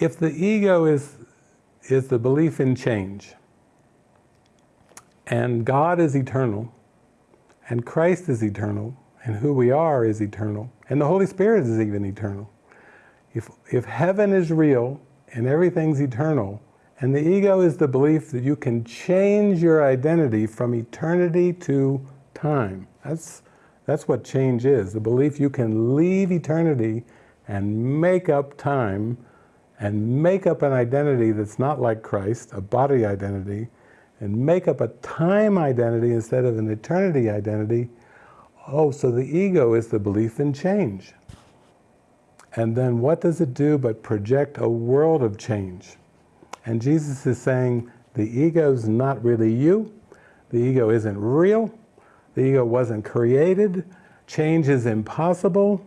if the ego is, is the belief in change, and God is eternal, and Christ is eternal, and who we are is eternal, and the Holy Spirit is even eternal. If, if heaven is real and everything's eternal, and the ego is the belief that you can change your identity from eternity to time. That's, that's what change is, the belief you can leave eternity and make up time and make up an identity that's not like Christ, a body identity, and make up a time identity instead of an eternity identity, oh, so the ego is the belief in change. And then what does it do but project a world of change? And Jesus is saying, the ego is not really you, the ego isn't real, the ego wasn't created, change is impossible,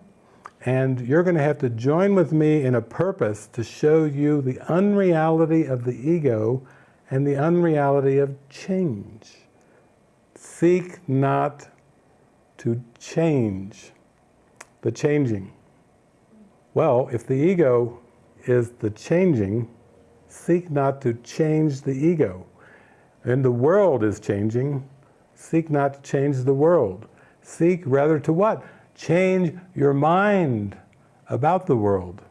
and you're going to have to join with me in a purpose to show you the unreality of the ego and the unreality of change. Seek not to change the changing. Well, if the ego is the changing, seek not to change the ego. And the world is changing, seek not to change the world. Seek rather to what? Change your mind about the world.